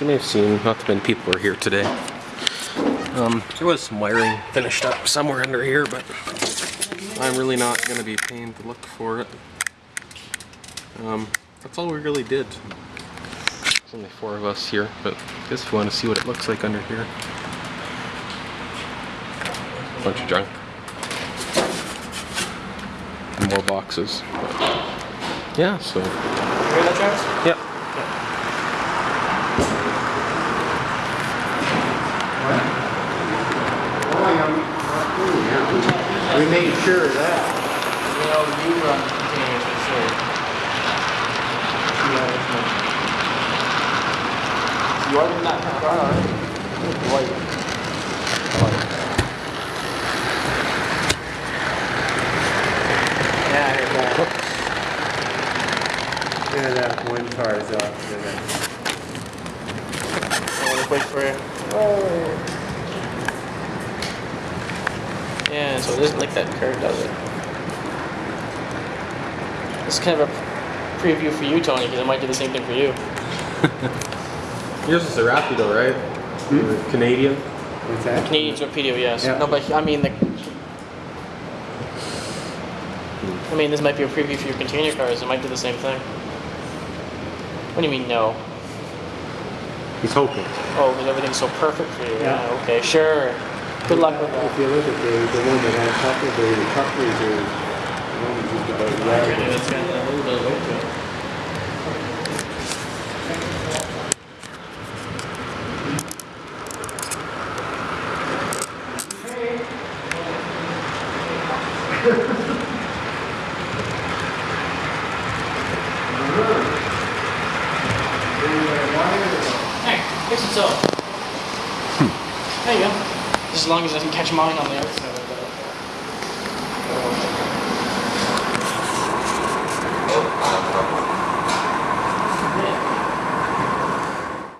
you may have seen, not that many people are here today. Um, there was some wiring finished up somewhere under here, but I'm really not going to be paying to look for it. Um, that's all we really did. There's only four of us here, but I guess if you want to see what it looks like under here. Bunch of junk. And more boxes. But yeah, so. You hear that, Travis? Yep. We made sure of that. You know, you run containers for sure. Yeah, that's nice. You are in that car, aren't you? White. Yeah, I heard that. Yeah, that one car is off I want to wait for you. Yeah, so it isn't like that curve, does it? It's kind of a preview for you, Tony, because it might do the same thing for you. Yours is a Rapido, right? Hmm? The Canadian. What's that? Canadian torpedo, yes. Yeah. No, but I mean the. I mean, this might be a preview for your container cars. It might do the same thing. What do you mean no? He's hoping. Oh, because everything's so perfect for you. Yeah. Yeah. Okay. Sure. Good luck with If you look at the, the one that had couple, the couplers are, the one that's just about a yard. It's got a little bit of weight to it. Hey, guess it's up. There you go. As long as it doesn't catch mine on the outside